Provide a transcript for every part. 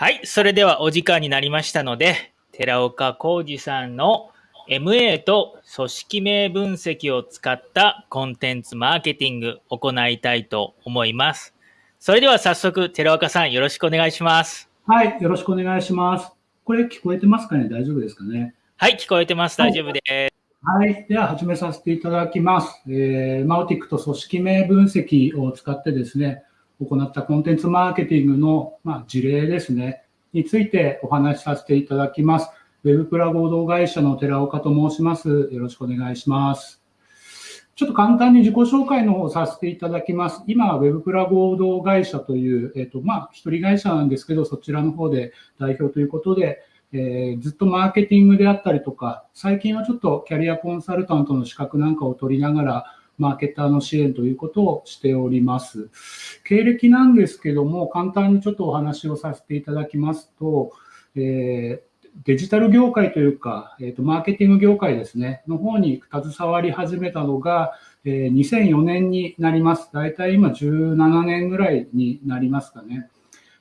はい、それではお時間になりましたので、寺岡浩二さんの MA と組織名分析を使ったコンテンツマーケティングを行いたいと思います。それでは早速、寺岡さんよろしくお願いします。はい、よろしくお願いします。これ聞こえてますかね？大丈夫ですかね？はい、聞こえてます。大丈夫です。はい。では始めさせていただきます。えー、マウティックと組織名分析を使ってですね、行ったコンテンツマーケティングの、まあ、事例ですね、についてお話しさせていただきます。ウェブプラ合同会社の寺岡と申します。よろしくお願いします。ちょっと簡単に自己紹介の方をさせていただきます。今、ウェブプラ合同会社という、えっ、と、まあ、一人会社なんですけど、そちらの方で代表ということで、えーずっとマーケティングであったりとか、最近はちょっとキャリアコンサルタントの資格なんかを取りながら、マーケターの支援ということをしております。経歴なんですけども、簡単にちょっとお話をさせていただきますと、えーデジタル業界というか、えーと、マーケティング業界ですね、の方に携わり始めたのが、えー2004年になります。大体今17年ぐらいになりますかね。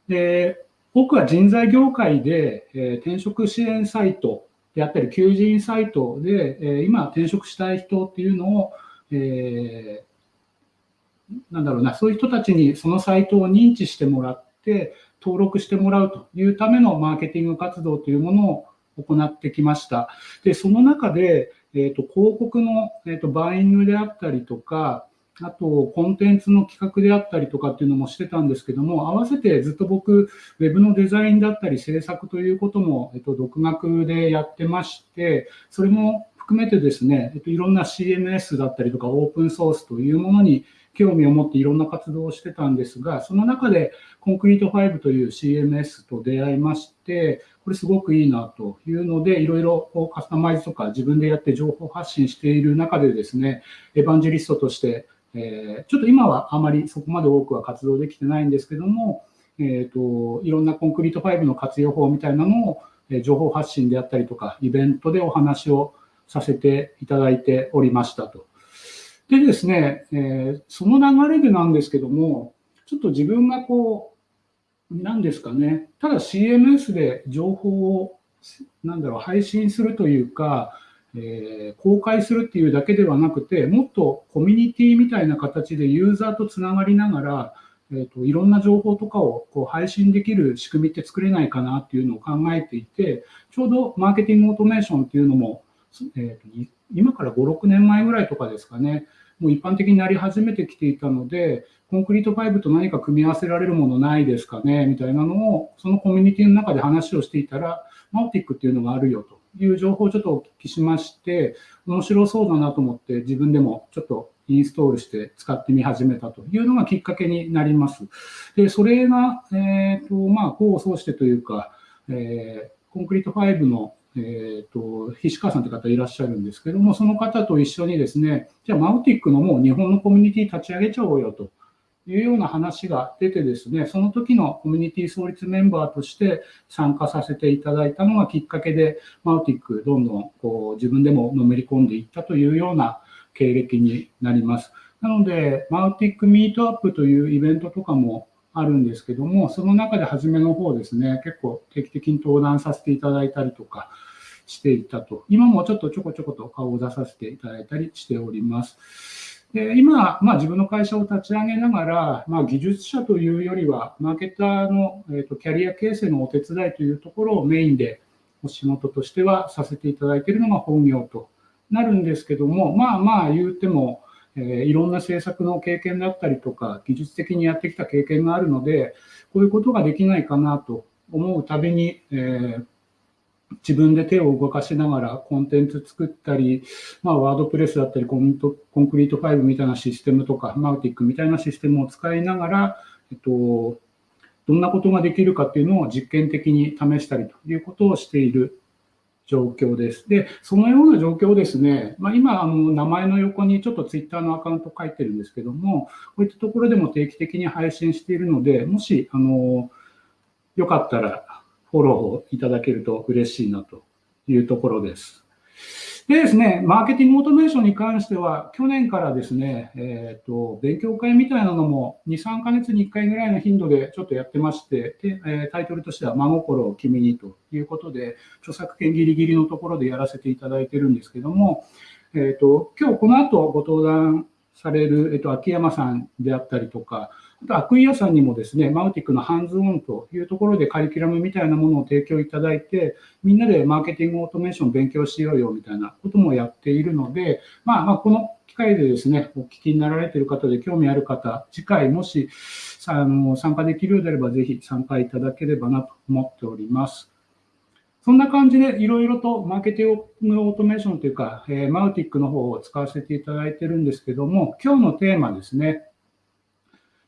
で、僕は人材業界で、えー転職支援サイトであったり、求人サイトで、えー今転職したい人っていうのを、えーなんだろうな、そういう人たちにそのサイトを認知してもらって、登録してもらうというためのマーケティング活動というものを行ってきました。で、その中で、えーと広告の、えーとバイングであったりとか、あと、コンテンツの企画であったりとかっていうのもしてたんですけども、合わせてずっと僕、ウェブのデザインだったり制作ということも、えっと、独学でやってまして、それも含めてですね、えっと、いろんな CMS だったりとかオープンソースというものに興味を持っていろんな活動をしてたんですが、その中でコンクリート5という CMS と出会いまして、これすごくいいなというので、いろいろこうカスタマイズとか自分でやって情報発信している中でですね、エヴァンジェリストとして、えーちょっと今はあまりそこまで多くは活動できてないんですけども、えーと、いろんなコンクリート5の活用法みたいなのを、情報発信であったりとか、イベントでお話をさせていただいておりましたと。でですね、えーその流れでなんですけども、ちょっと自分がこう、なんですかね、ただ CMS で情報を、なんだろう、配信するというか、えー公開するっていうだけではなくて、もっとコミュニティみたいな形でユーザーとつながりながら、えーといろんな情報とかをこう配信できる仕組みって作れないかなっていうのを考えていて、ちょうどマーケティングオートメーションっていうのも、えーと今から5、6年前ぐらいとかですかね、もう一般的になり始めてきていたので、コンクリート5と何か組み合わせられるものないですかねみたいなのを、そのコミュニティの中で話をしていたら、マウティックっていうのがあるよという情報をちょっとお聞きしまして、面白そうだなと思って自分でもちょっとインストールして使ってみ始めたというのがきっかけになります。で、それが、えっ、と、まあ、功を奏してというか、えーコンクリート5のえー、と菱川さんという方いらっしゃるんですけども、その方と一緒にですね、じゃあ、マウティックのもう日本のコミュニティ立ち上げちゃおうよというような話が出てですね、その時のコミュニティ創立メンバーとして参加させていただいたのがきっかけで、マウティックどんどんこう自分でものめり込んでいったというような経歴になります。なので、マウティックミートアップというイベントとかもあるんですけども、その中で初めの方ですね、結構定期的に登壇させていただいたりとかしていたと。今もちょっとちょこちょこと顔を出させていただいたりしております。で今、まあ、自分の会社を立ち上げながら、まあ、技術者というよりは、マーケターの、えーとキャリア形成のお手伝いというところをメインでお仕事としてはさせていただいているのが本業となるんですけども、まあまあ言うても、えーいろんな政策の経験だったりとか、技術的にやってきた経験があるので、こういうことができないかなと思うたびに、えー自分で手を動かしながらコンテンツ作ったり、まあ、ワードプレスだったりコント、コンクリート5みたいなシステムとか、マウティックみたいなシステムを使いながら、えっと、どんなことができるかっていうのを実験的に試したりということをしている状況です。で、そのような状況をですね、まあ、今、あの、名前の横にちょっとツイッターのアカウント書いてるんですけども、こういったところでも定期的に配信しているので、もし、あの、よかったらフォローをいただけると嬉しいなというところです。でですね、マーケティングオートメーションに関しては、去年からですね、えーと、勉強会みたいなのも2、3ヶ月に1回ぐらいの頻度でちょっとやってまして、でえ、タイトルとしては、真心を君にということで、著作権ギリギリのところでやらせていただいてるんですけども、えーと、今日この後ご登壇される、えーと秋山さんであったりとか、あと、アクイアさんにもですね、マウティックのハンズオンというところでカリキュラムみたいなものを提供いただいて、みんなでマーケティングオートメーション勉強しようよみたいなこともやっているので、まあ、まあ、この機会でですね、お聞きになられている方で興味ある方、次回もしあの参加できるようであれば、ぜひ参加いただければなと思っております。そんな感じでいろいろとマーケティングオートメーションというか、えー、マウティックの方を使わせていただいてるんですけども、今日のテーマですね、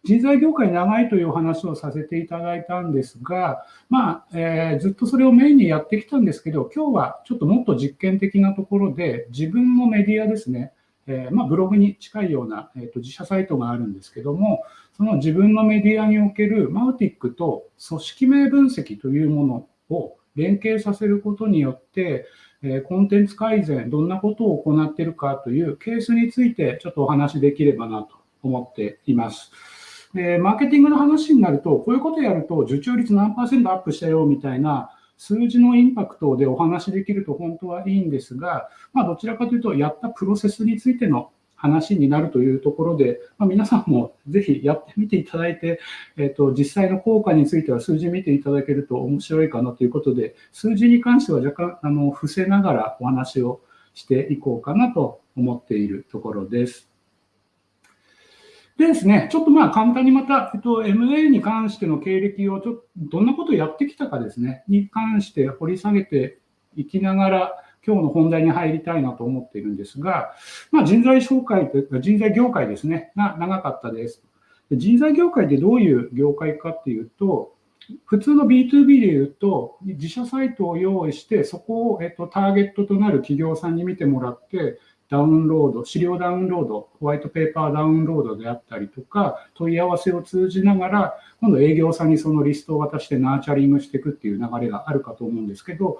人材業界長いというお話をさせていただいたんですが、まあえー、ずっとそれをメインにやってきたんですけど、今日はちょっともっと実験的なところで、自分のメディアですね、えー、まあ、ブログに近いような、えーと、自社サイトがあるんですけども、その自分のメディアにおけるマウティックと組織名分析というものを連携させることによって、えー、コンテンツ改善、どんなことを行っているかというケースについてちょっとお話しできればなと思っています。で、マーケティングの話になると、こういうことやると受注率何パーセントアップしたよみたいな数字のインパクトでお話できると本当はいいんですが、まあ、どちらかというと、やったプロセスについての話になるというところで、まあ、皆さんもぜひやってみていただいて、えっと、実際の効果については数字見ていただけると面白いかなということで、数字に関しては若干あの伏せながらお話をしていこうかなと思っているところです。でですね、ちょっとまあ簡単にまた、えっと、MA に関しての経歴をちょっとどんなことをやってきたかですね、に関して掘り下げていきながら、今日の本題に入りたいなと思っているんですが、まあ、人材紹介というか、人材業界ですね、が長かったです。人材業界ってどういう業界かっていうと、普通の B2B で言うと、自社サイトを用意して、そこを、えっと、ターゲットとなる企業さんに見てもらって、ダウンロード、資料ダウンロード、ホワイトペーパーダウンロードであったりとか、問い合わせを通じながら、今度営業さんにそのリストを渡してナーチャリングしていくっていう流れがあるかと思うんですけど、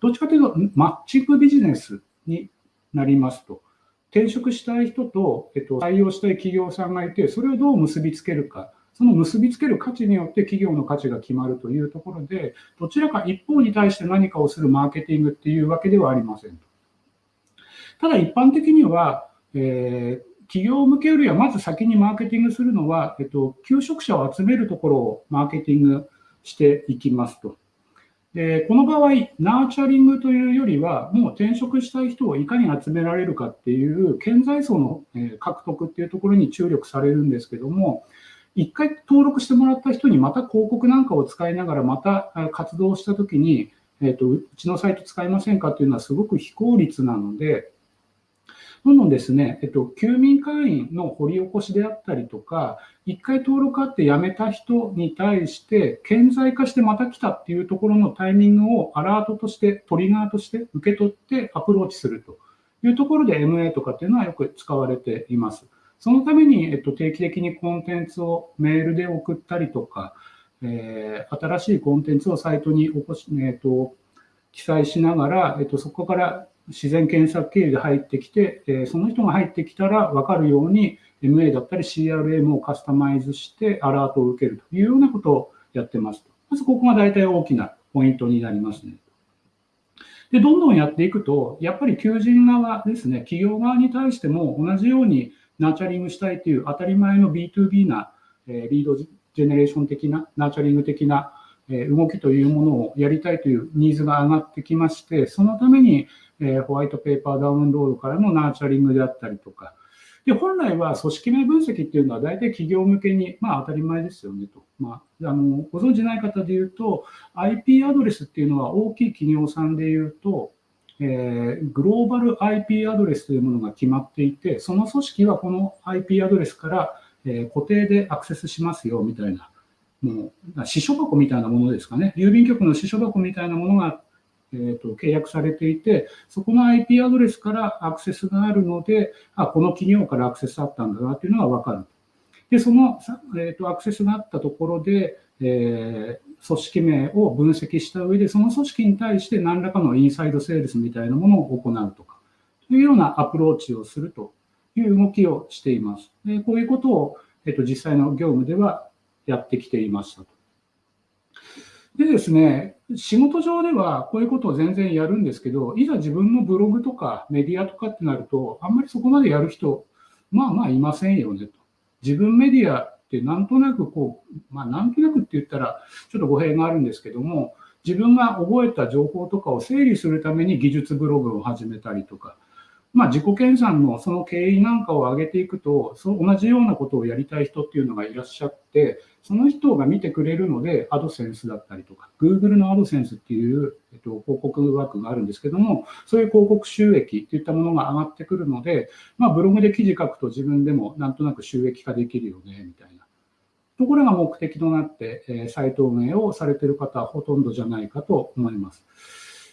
どっちかというと、マッチングビジネスになりますと。転職したい人と、えっと、採用したい企業さんがいて、それをどう結びつけるか。その結びつける価値によって企業の価値が決まるというところで、どちらか一方に対して何かをするマーケティングっていうわけではありませんと。ただ一般的には、えー、企業向けよりはまず先にマーケティングするのは、えっと、求職者を集めるところをマーケティングしていきますと。でこの場合、ナーチャリングというよりは、もう転職したい人をいかに集められるかっていう顕在層の獲得っていうところに注力されるんですけども、一回登録してもらった人にまた広告なんかを使いながらまた活動したときに、えっと、うちのサイト使いませんかっていうのはすごく非効率なので、どんどんですね、えっと、休眠会員の掘り起こしであったりとか、一回登録あって辞めた人に対して、顕在化してまた来たっていうところのタイミングをアラートとして、トリガーとして受け取ってアプローチするというところで MA とかっていうのはよく使われています。そのために、えっと、定期的にコンテンツをメールで送ったりとか、えー、新しいコンテンツをサイトに起こし、えっと、記載しながら、えっと、そこから自然検索経由で入ってきて、えその人が入ってきたら分かるように MA だったり CRM をカスタマイズしてアラートを受けるというようなことをやってます。まずここが大体大きなポイントになりますね。で、どんどんやっていくと、やっぱり求人側ですね、企業側に対しても同じようにナーチャリングしたいという当たり前の B2B な、えリードジェネレーション的な、ナーチャリング的な動きというものをやりたいというニーズが上がってきまして、そのためにホワイトペーパーダウンロードからのナーチャリングであったりとか、で本来は組織名分析っていうのは大体企業向けに、まあ当たり前ですよねと。まあ、あのご存じない方で言うと、IP アドレスっていうのは大きい企業さんで言うと、えー、グローバル IP アドレスというものが決まっていて、その組織はこの IP アドレスから、えー、固定でアクセスしますよみたいな、もう、支所箱みたいなものですかね。郵便局の支所箱みたいなものがえーと、契約されていて、そこの IP アドレスからアクセスがあるので、あこの企業からアクセスあったんだなというのが分かる。で、その、えーと、アクセスがあったところで、えー、組織名を分析した上で、その組織に対して何らかのインサイドセールスみたいなものを行うとか、というようなアプローチをするという動きをしています。でこういうことを、えっと、実際の業務ではやってきていましたと。でですね、仕事上ではこういうことを全然やるんですけど、いざ自分のブログとかメディアとかってなると、あんまりそこまでやる人、まあまあいませんよねと。自分メディアってなんとなくこう、まあなんとなくって言ったらちょっと語弊があるんですけども、自分が覚えた情報とかを整理するために技術ブログを始めたりとか、まあ、自己研鑽のその経緯なんかを上げていくと、その同じようなことをやりたい人っていうのがいらっしゃって、その人が見てくれるので、アドセンスだったりとか、Google のアドセンスっていう、えっと、広告枠があるんですけども、そういう広告収益といったものが上がってくるので、まあ、ブログで記事書くと自分でもなんとなく収益化できるよね、みたいな。ところが目的となって、えー、サイト運営をされている方はほとんどじゃないかと思います。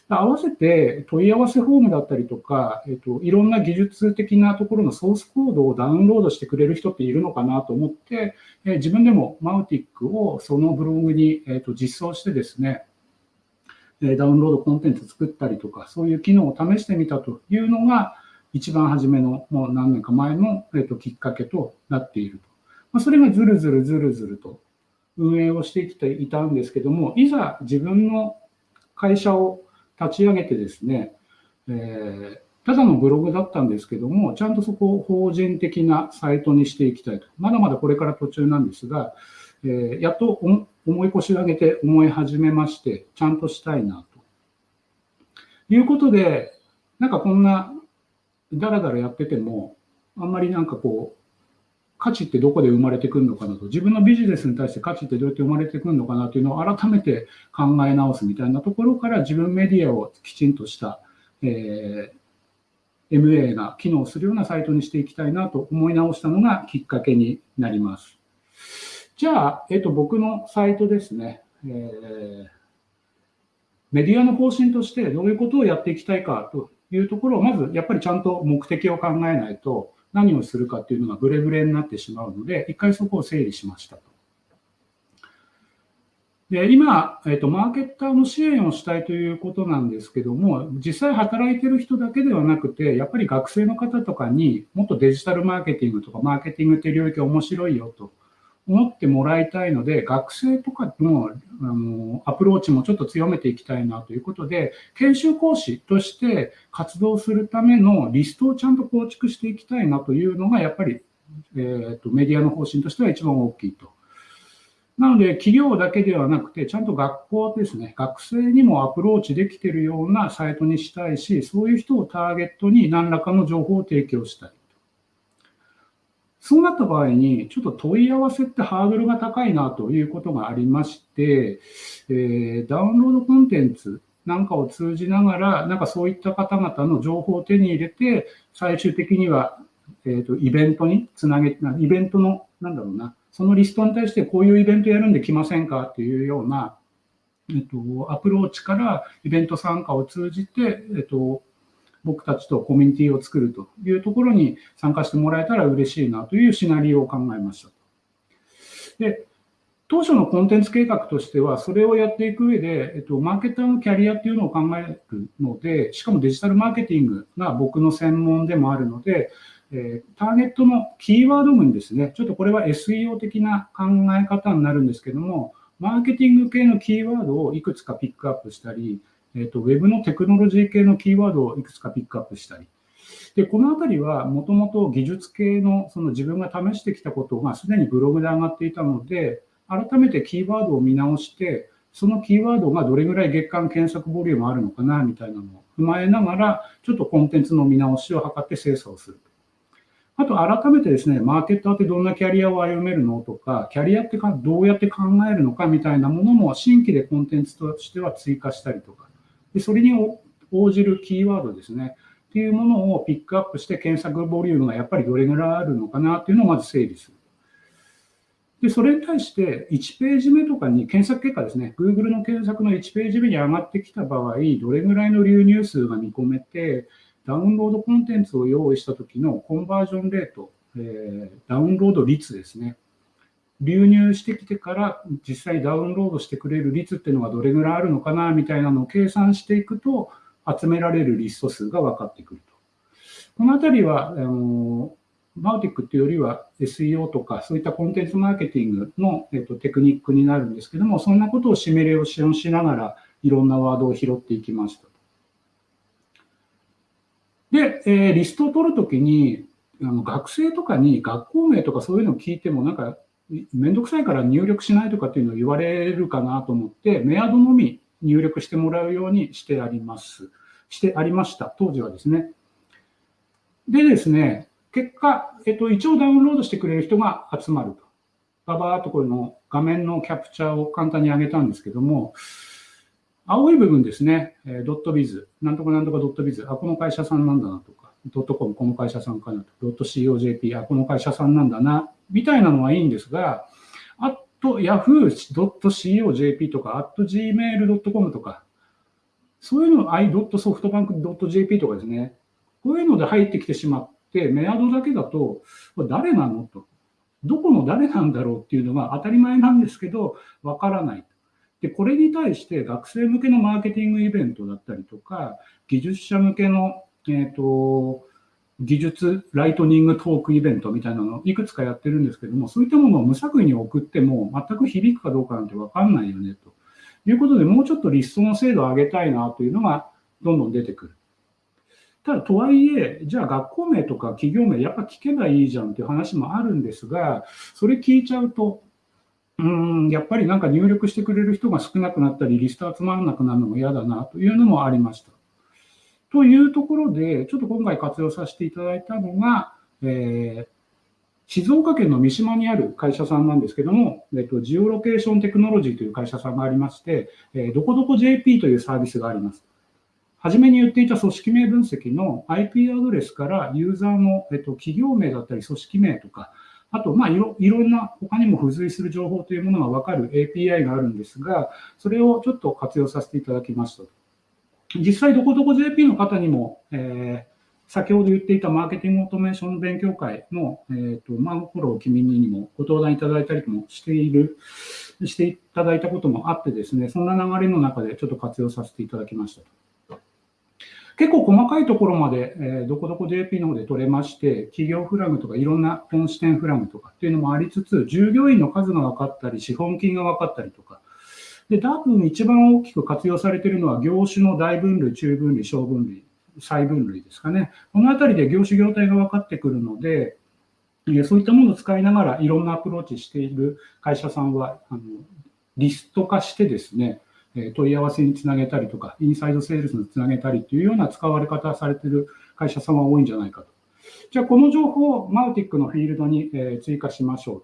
合わせて問い合わせフォームだったりとか、えっと、いろんな技術的なところのソースコードをダウンロードしてくれる人っているのかなと思って、え自分でもマウティックをそのブログに、えっと、実装してですね、ダウンロードコンテンツ作ったりとか、そういう機能を試してみたというのが、一番初めのもう何年か前の、えっと、きっかけとなっていると。まあ、それがずるずるずるずると運営をしてきていたんですけども、いざ自分の会社を立ち上げてですね、えー、ただのブログだったんですけども、ちゃんとそこを法人的なサイトにしていきたいと。まだまだこれから途中なんですが、えー、やっと思い腰を上げて思い始めまして、ちゃんとしたいなと。いうことで、なんかこんなだらだらやってても、あんまりなんかこう、価値ってどこで生まれてくるのかなと、自分のビジネスに対して価値ってどうやって生まれてくるのかなというのを改めて考え直すみたいなところから自分メディアをきちんとした、えー、MA が機能するようなサイトにしていきたいなと思い直したのがきっかけになります。じゃあ、えっと、僕のサイトですね、えー、メディアの方針としてどういうことをやっていきたいかというところを、まずやっぱりちゃんと目的を考えないと、何をするかっていうのがブレブレになってしまうので、一回そこを整理しましたと。で今、えっと、マーケッターの支援をしたいということなんですけども、実際働いてる人だけではなくて、やっぱり学生の方とかにもっとデジタルマーケティングとかマーケティングっていう領域面白いよと思ってもらいたいので、学生とかのあのアプローチもちょっと強めていきたいなということで、研修講師として活動するためのリストをちゃんと構築していきたいなというのが、やっぱり、えーと、メディアの方針としては一番大きいと。なので、企業だけではなくて、ちゃんと学校ですね、学生にもアプローチできているようなサイトにしたいし、そういう人をターゲットに何らかの情報を提供したい。そうなった場合に、ちょっと問い合わせってハードルが高いなということがありまして、えー、ダウンロードコンテンツなんかを通じながら、なんかそういった方々の情報を手に入れて、最終的には、えーと、イベントにつなげ、イベントの、なんだろうな、そのリストに対してこういうイベントやるんで来ませんかっていうような、えっと、アプローチからイベント参加を通じて、えっと、僕たちとコミュニティを作るというところに参加してもらえたら嬉しいなというシナリオを考えました。で、当初のコンテンツ計画としては、それをやっていく上で、えっと、マーケターのキャリアっていうのを考えるので、しかもデジタルマーケティングが僕の専門でもあるので、えー、ターゲットのキーワード群ですね、ちょっとこれは SEO 的な考え方になるんですけども、マーケティング系のキーワードをいくつかピックアップしたり、えーと、ウェブのテクノロジー系のキーワードをいくつかピックアップしたり、でこのあたりはもともと技術系のその自分が試してきたことがすでにブログで上がっていたので、改めてキーワードを見直して、そのキーワードがどれぐらい月間検索ボリュームあるのかなみたいなのを踏まえながら、ちょっとコンテンツの見直しを図って精査をする。あと改めてですね、マーケッターってどんなキャリアを歩めるのとか、キャリアってかどうやって考えるのかみたいなものも新規でコンテンツとしては追加したりとか、でそれに応じるキーワードですね。っていうものをピックアップして検索ボリュームがやっぱりどれぐらいあるのかなっていうのをまず整理する。で、それに対して1ページ目とかに検索結果ですね、Google の検索の1ページ目に上がってきた場合、どれぐらいの流入数が見込めて、ダウンロードコンテンツを用意した時のコンバージョンレート、えー、ダウンロード率ですね。流入してきてから実際ダウンロードしてくれる率っていうのがどれぐらいあるのかなみたいなのを計算していくと集められるリスト数が分かってくると。このあたりは、あのマウティックっていうよりは SEO とかそういったコンテンツマーケティングの、えっと、テクニックになるんですけども、そんなことをシミュレーションしながらいろんなワードを拾っていきました。で、えー、リストを取るときにあの学生とかに学校名とかそういうのを聞いてもなんかめんどくさいから入力しないとかっていうのを言われるかなと思って、メアドのみ入力してもらうようにしてあります。してありました。当時はですね。でですね、結果、えっと、一応ダウンロードしてくれる人が集まると。ババーっとこの画面のキャプチャーを簡単に上げたんですけども、青い部分ですね、ドットビズ、なんとかなんとかドットビズ、あ、この会社さんなんだなとか、ドットコム、この会社さんかなと、ドット COJP、あ、この会社さんなんだな、みたいなのはいいんですが、あと yahoo.co.jp とか、at gmail.com とか、そういうの、i.softbank.jp とかですね、こういうので入ってきてしまって、メアドだけだと、誰なのと。どこの誰なんだろうっていうのが当たり前なんですけど、わからない。で、これに対して学生向けのマーケティングイベントだったりとか、技術者向けの、えっ、ー、と、技術ライトニングトークイベントみたいなのをいくつかやってるんですけども、そういったものを無作為に送っても全く響くかどうかなんてわかんないよね、ということで、もうちょっとリストの精度を上げたいなというのがどんどん出てくる。ただ、とはいえ、じゃあ学校名とか企業名やっぱ聞けばいいじゃんっていう話もあるんですが、それ聞いちゃうと、うん、やっぱりなんか入力してくれる人が少なくなったり、リスト集まらなくなるのも嫌だなというのもありました。というところで、ちょっと今回活用させていただいたのが、えー、静岡県の三島にある会社さんなんですけども、えっと、ジオロケーションテクノロジーという会社さんがありまして、えー、どこどこ JP というサービスがあります。はじめに言っていた組織名分析の IP アドレスからユーザーの、えっと、企業名だったり組織名とか、あと、まあいろ、いろんな他にも付随する情報というものがわかる API があるんですが、それをちょっと活用させていただきました。実際、どこどこ JP の方にも、えー、先ほど言っていたマーケティングオートメーション勉強会の、えっ、ー、と、マンフォロー君にもご登壇いただいたりもしている、していただいたこともあってですね、そんな流れの中でちょっと活用させていただきました。結構細かいところまで、えー、どこどこ JP の方で取れまして、企業フラグとかいろんな本支店フラグとかっていうのもありつつ、従業員の数が分かったり、資本金が分かったりとか、で、多分一番大きく活用されているのは業種の大分類、中分類、小分類、細分類ですかね。このあたりで業種業態が分かってくるので、そういったものを使いながらいろんなアプローチしている会社さんは、あのリスト化してですね、問い合わせにつなげたりとか、インサイドセールスにつなげたりというような使われ方されている会社さんは多いんじゃないかと。じゃあ、この情報をマウティックのフィールドに追加しましょう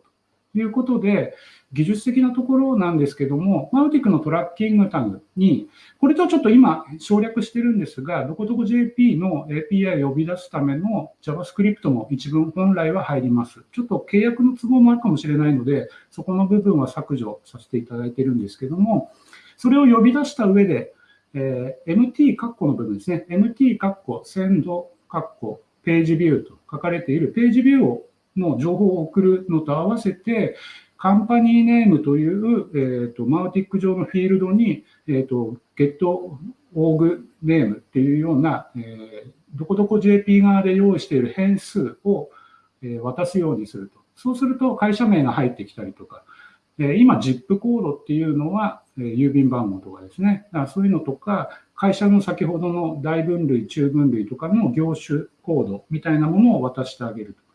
いうことで、技術的なところなんですけども、マウティックのトラッキングタグに、これとちょっと今省略してるんですが、どこどこ JP の API を呼び出すための JavaScript も一文本来は入ります。ちょっと契約の都合もあるかもしれないので、そこの部分は削除させていただいてるんですけども、それを呼び出した上で、えー、MT 括弧の部分ですね。MT 括弧、センド括弧、ページビューと書かれているページビューをの情報を送るのと合わせて、カンパニーネームという、えーと、マウティック上のフィールドに、えーと、ゲットオーグネームっていうような、えー、どこどこ JP 側で用意している変数を、えー、渡すようにすると。そうすると会社名が入ってきたりとか、今、ZIP コードっていうのは、郵便番号とかですね。だからそういうのとか、会社の先ほどの大分類、中分類とかの業種コードみたいなものを渡してあげると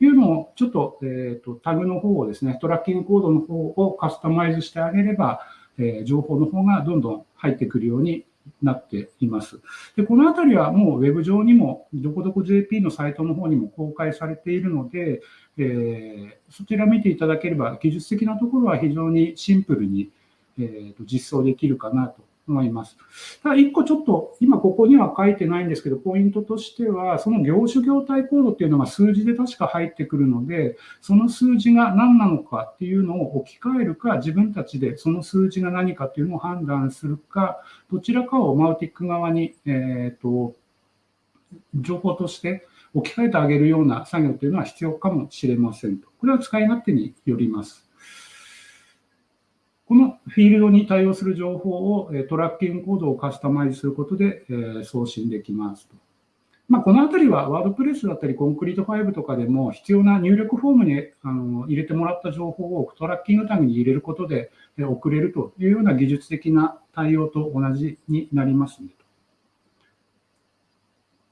いうのを、ちょっと,、えーと、タグの方をですね、トラッキングコードの方をカスタマイズしてあげれば、えー、情報の方がどんどん入ってくるようになっています。で、このあたりはもうウェブ上にも、どこどこ JP のサイトの方にも公開されているので、えー、そちら見ていただければ、技術的なところは非常にシンプルに、えー、と実装できるかなと思います。ただ、一個ちょっと、今ここには書いてないんですけど、ポイントとしては、その業種業態コードっていうのが数字で確か入ってくるので、その数字が何なのかっていうのを置き換えるか、自分たちでその数字が何かっていうのを判断するか、どちらかをマウティック側に、えっ、ー、と、情報として置き換えてあげるような作業というのは必要かもしれませんと。これは使い勝手によります。フィールドに対応する情報をトラッキングコードをカスタマイズすることで送信できますと。まあ、このあたりはワードプレスだったりコンクリートファイブとかでも必要な入力フォームにあの入れてもらった情報をトラッキングタグに入れることで送れるというような技術的な対応と同じになりますね。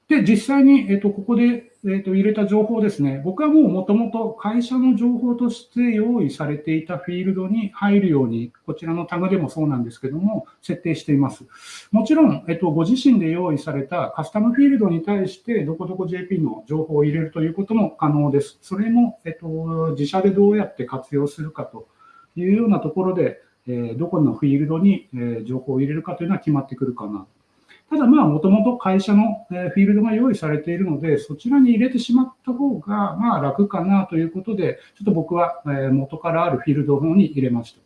で、実際に、えっと、ここで、えっと、入れた情報ですね。僕はもうもともと会社の情報として用意されていたフィールドに入るように、こちらのタグでもそうなんですけども、設定しています。もちろん、えっと、ご自身で用意されたカスタムフィールドに対して、どこどこ JP の情報を入れるということも可能です。それも、えっと、自社でどうやって活用するかというようなところで、えどこのフィールドに、え情報を入れるかというのは決まってくるかなただまあ、もともと会社のフィールドが用意されているので、そちらに入れてしまった方がまあ楽かなということで、ちょっと僕は元からあるフィールドの方に入れました。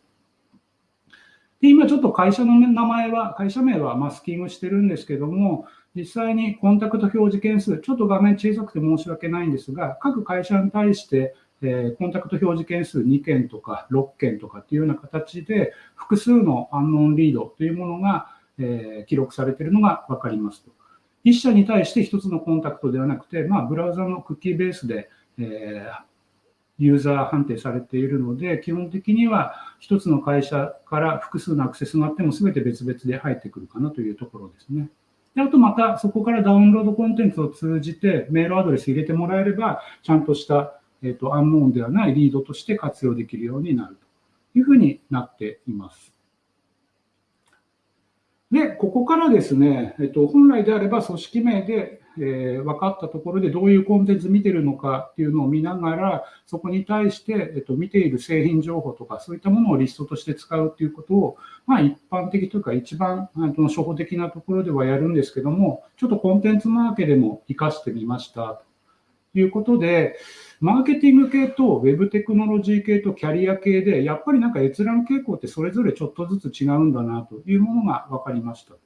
で今ちょっと会社の名前は、会社名はマスキングしてるんですけども、実際にコンタクト表示件数、ちょっと画面小さくて申し訳ないんですが、各会社に対して、えコンタクト表示件数2件とか6件とかっていうような形で、複数のアンノンリードというものがえ、記録されているのが分かりますと。1社に対して1つのコンタクトではなくて、まあ、ブラウザのクッキーベースで、え、ユーザー判定されているので、基本的には1つの会社から複数のアクセスがあっても全て別々で入ってくるかなというところですね。であとまたそこからダウンロードコンテンツを通じてメールアドレス入れてもらえれば、ちゃんとした、えーと、アンノーンではないリードとして活用できるようになるというふうになっています。で、ここからですね、えっと、本来であれば組織名で、えー、分かったところでどういうコンテンツ見てるのかっていうのを見ながら、そこに対して、えっと、見ている製品情報とか、そういったものをリストとして使うっていうことを、まあ、一般的というか、一番あの初歩的なところではやるんですけども、ちょっとコンテンツマーケでも活かしてみました。いうことで、マーケティング系とウェブテクノロジー系とキャリア系で、やっぱりなんか閲覧傾向ってそれぞれちょっとずつ違うんだなというものが分かりましたと。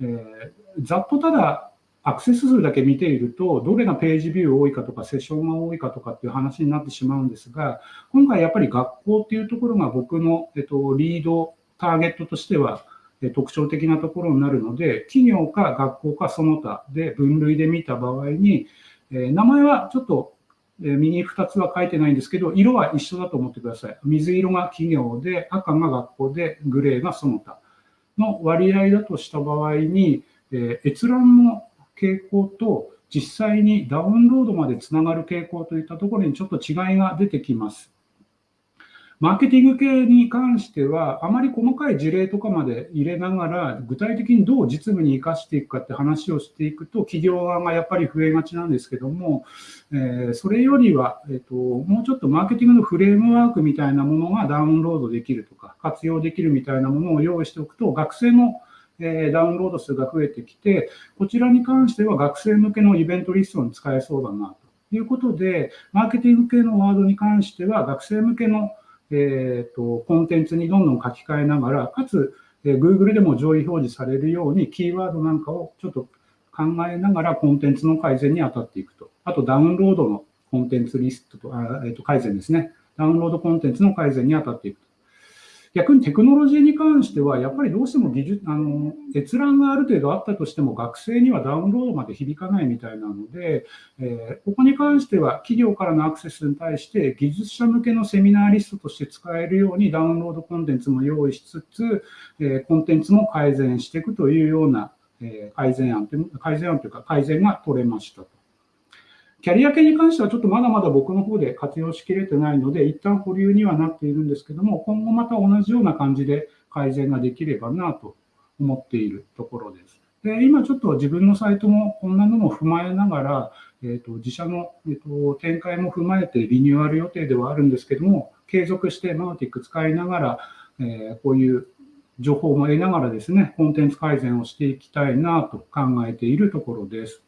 えー、ざっとただアクセス数だけ見ていると、どれがページビュー多いかとか、セッションが多いかとかっていう話になってしまうんですが、今回やっぱり学校っていうところが僕の、えっと、リードターゲットとしては特徴的なところになるので、企業か学校かその他で分類で見た場合に、え名前はちょっと右2つは書いてないんですけど、色は一緒だと思ってください。水色が企業で、赤が学校で、グレーがその他の割合だとした場合に、え閲覧の傾向と実際にダウンロードまでつながる傾向といったところにちょっと違いが出てきます。マーケティング系に関しては、あまり細かい事例とかまで入れながら、具体的にどう実務に生かしていくかって話をしていくと、企業側がやっぱり増えがちなんですけども、えー、それよりは、えっ、と、もうちょっとマーケティングのフレームワークみたいなものがダウンロードできるとか、活用できるみたいなものを用意しておくと、学生のえダウンロード数が増えてきて、こちらに関しては学生向けのイベントリストに使えそうだなということで、マーケティング系のワードに関しては学生向けのえーと、コンテンツにどんどん書き換えながら、かつ、えー、Google でも上位表示されるように、キーワードなんかをちょっと考えながらコンテンツの改善に当たっていくと。あと、ダウンロードのコンテンツリストと、あえー、と改善ですね。ダウンロードコンテンツの改善に当たっていくと。逆にテクノロジーに関しては、やっぱりどうしても技術、あの、閲覧がある程度あったとしても、学生にはダウンロードまで響かないみたいなので、えー、ここに関しては、企業からのアクセスに対して、技術者向けのセミナーリストとして使えるように、ダウンロードコンテンツも用意しつつ、えー、コンテンツも改善していくというような、えー、改善案という、改善案というか、改善が取れましたと。キャリア系に関してはちょっとまだまだ僕の方で活用しきれてないので、一旦保留にはなっているんですけども、今後また同じような感じで改善ができればなと思っているところです。で今ちょっと自分のサイトもこんなのも踏まえながら、えーと、自社の、えーと、展開も踏まえてリニューアル予定ではあるんですけども、継続してマウティック使いながら、えー、こういう情報も得ながらですね、コンテンツ改善をしていきたいなと考えているところです。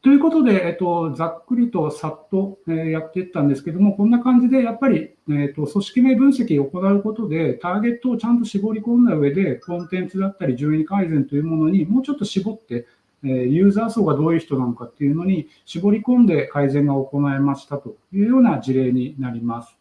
ということで、えっと、ざっくりとさっと、え、やっていったんですけども、こんな感じでやっぱり、えっと、組織名分析を行うことで、ターゲットをちゃんと絞り込んだ上で、コンテンツだったり順位改善というものにもうちょっと絞って、え、ユーザー層がどういう人なのかっていうのに絞り込んで改善が行えましたというような事例になります。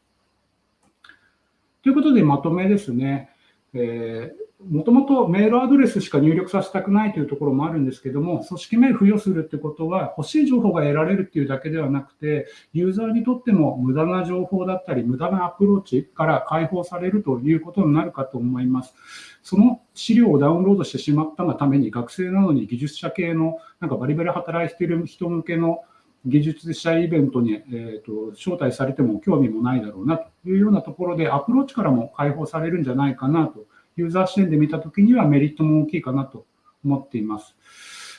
ということで、まとめですね。えーもともとメールアドレスしか入力させたくないというところもあるんですけども、組織名付与するってことは、欲しい情報が得られるっていうだけではなくて、ユーザーにとっても無駄な情報だったり、無駄なアプローチから解放されるということになるかと思います。その資料をダウンロードしてしまったがために、学生なのに技術者系の、なんかバリバリ働いている人向けの技術者イベントに、えーと、招待されても興味もないだろうなというようなところで、アプローチからも解放されるんじゃないかなとユーザー視点で見たときにはメリットも大きいかなと思っています。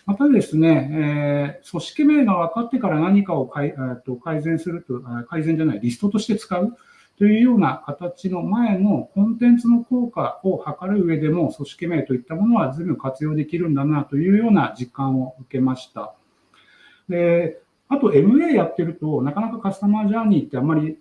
またですね、えー、組織名が分かってから何かを改,、えー、と改善すると、改善じゃない、リストとして使うというような形の前のコンテンツの効果を測る上でも、組織名といったものは随分活用できるんだなというような実感を受けました。であと MA やってると、なかなかカスタマージャーニーってあんまり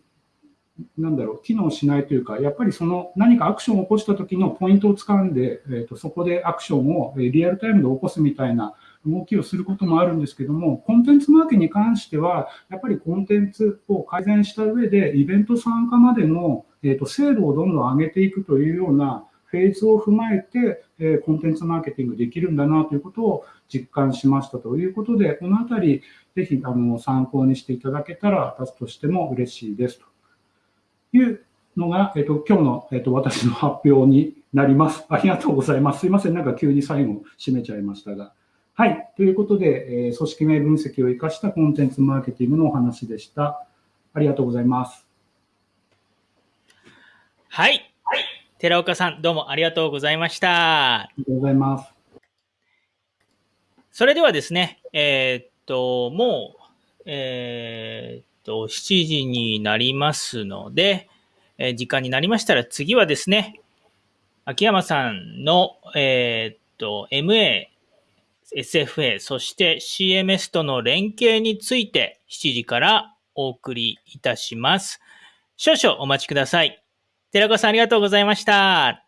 なんだろう、機能しないというか、やっぱりその何かアクションを起こした時のポイントを掴んで、えーと、そこでアクションをリアルタイムで起こすみたいな動きをすることもあるんですけども、コンテンツマーケに関しては、やっぱりコンテンツを改善した上で、イベント参加までの、えーと、精度をどんどん上げていくというようなフェーズを踏まえて、え、コンテンツマーケティングできるんだなということを実感しましたということで、このあたり、ぜひあの参考にしていただけたら、私としても嬉しいですと。いうのが、えっと、今日の、えっと、私の発表になります。ありがとうございます。すいません。なんか急に最後締めちゃいましたが。はい。ということで、えー、組織名分析を生かしたコンテンツマーケティングのお話でした。ありがとうございます。はい。はい、寺岡さん、どうもありがとうございました。ありがとうございます。それではですね、えー、っと、もう、えー、と、7時になりますので、えー、時間になりましたら次はですね、秋山さんの、えー、っと、MA、SFA、そして CMS との連携について7時からお送りいたします。少々お待ちください。寺子さんありがとうございました。